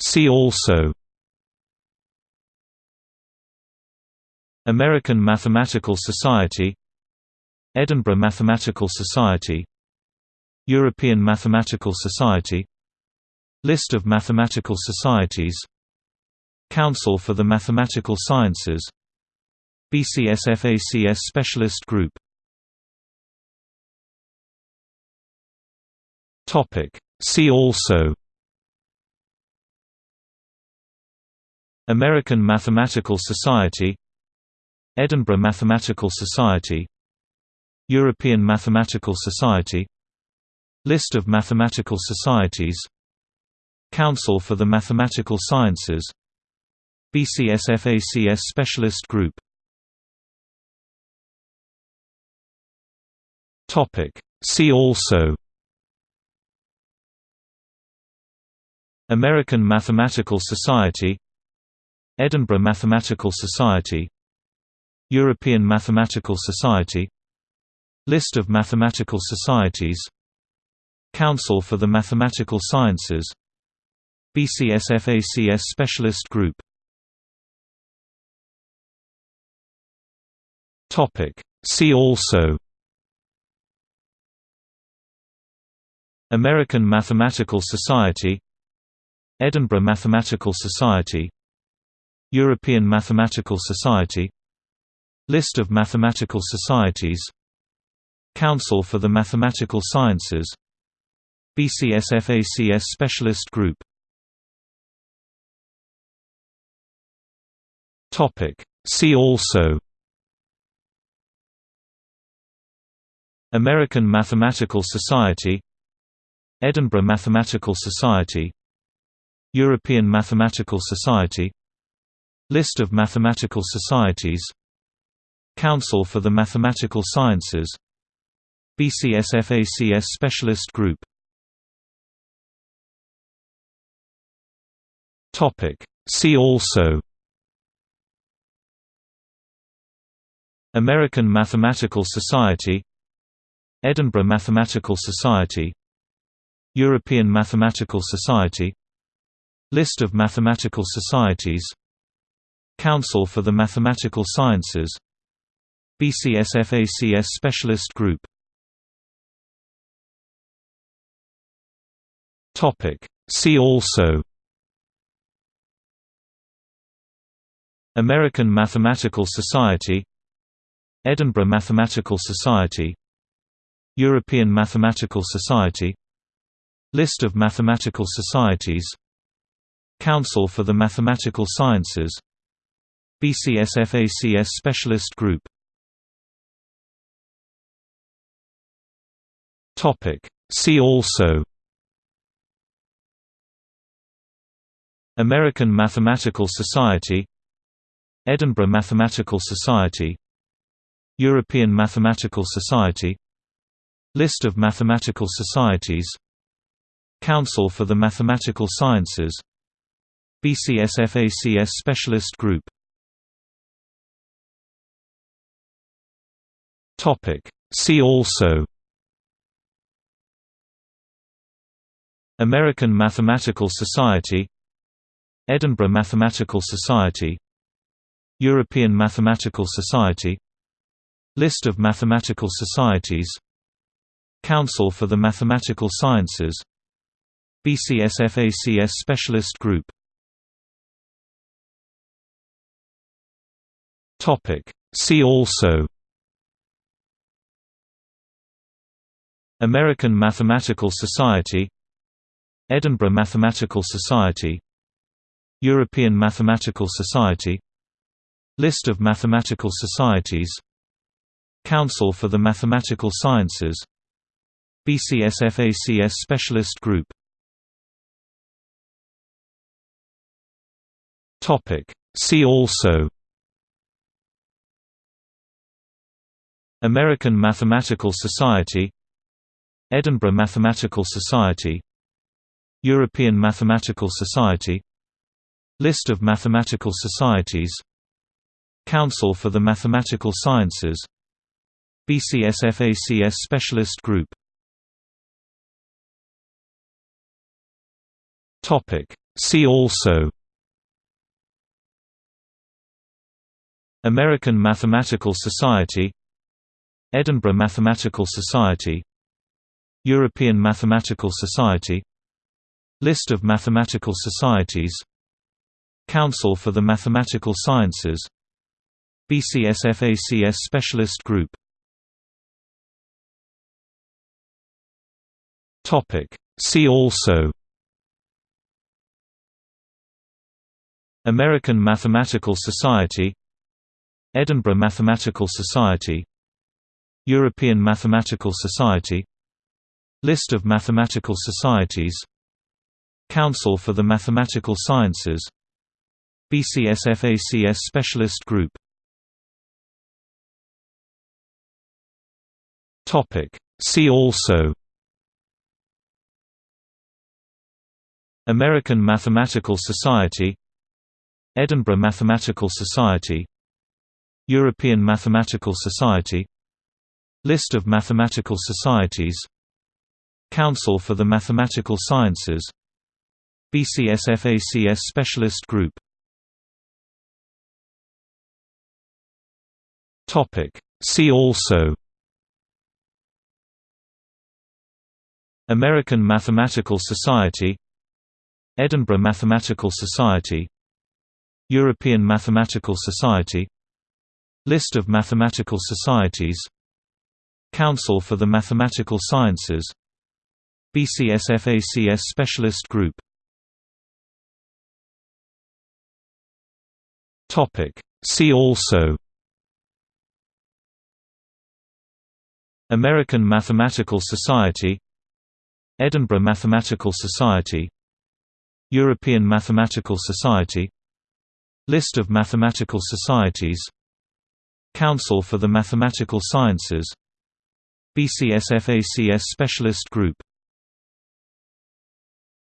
See also American Mathematical Society Edinburgh Mathematical Society European Mathematical Society List of mathematical societies Council for the Mathematical Sciences BCSFACS Specialist Group See also American Mathematical Society Edinburgh Mathematical Society European Mathematical Society List of mathematical societies Council for the Mathematical Sciences BCSFACS Specialist Group. See also American Mathematical Society Edinburgh Mathematical Society European Mathematical Society List of mathematical societies Council for the Mathematical Sciences BCSFACS Specialist Group. See also American Mathematical Society Edinburgh Mathematical Society European Mathematical Society List of mathematical societies Council for the Mathematical Sciences BCSFACS Specialist Group. See also American Mathematical Society Edinburgh Mathematical Society European Mathematical Society List of mathematical societies. Council for the Mathematical Sciences. BCSFACS Specialist Group. See also. American Mathematical Society. Edinburgh Mathematical Society. European Mathematical Society. List of mathematical societies Council for the Mathematical Sciences. BCSFACS Specialist Group. See also. American Mathematical Society. Edinburgh Mathematical Society. European Mathematical Society. List of mathematical societies. Council for the Mathematical Sciences BCSFACS Specialist Group. See also. American Mathematical Society. Edinburgh Mathematical Society. European Mathematical Society. List of mathematical societies. Council for the Mathematical Sciences. BCSFACS Specialist Group See also American Mathematical Society Edinburgh Mathematical Society European Mathematical Society List of mathematical societies Council for the Mathematical Sciences BCSFACS Specialist Group See also American Mathematical Society Edinburgh Mathematical Society European Mathematical Society List of mathematical societies Council for the Mathematical Sciences BCSFACS Specialist Group. See also American Mathematical Society Edinburgh Mathematical Society European Mathematical Society List of mathematical societies Council for the Mathematical Sciences BCSFACS Specialist Group. See also American Mathematical Society Edinburgh Mathematical Society European Mathematical Society List of mathematical societies Council for the Mathematical Sciences BCSFACS Specialist Group. See also American Mathematical Society Edinburgh Mathematical Society European Mathematical Society List of mathematical societies. Council for the Mathematical Sciences. BCSFACS Specialist Group. See also. American Mathematical Society. Edinburgh Mathematical Society. European Mathematical Society. List of mathematical societies Council for the Mathematical Sciences. BCSFACS Specialist Group. See also. American Mathematical Society. Edinburgh Mathematical Society. European Mathematical Society. List of mathematical societies. Council for the Mathematical Sciences BCSFACS Specialist Group. See also. American Mathematical Society. Edinburgh Mathematical Society. European Mathematical Society. List of mathematical societies. Council for the Mathematical Sciences. BCSFACS Specialist Group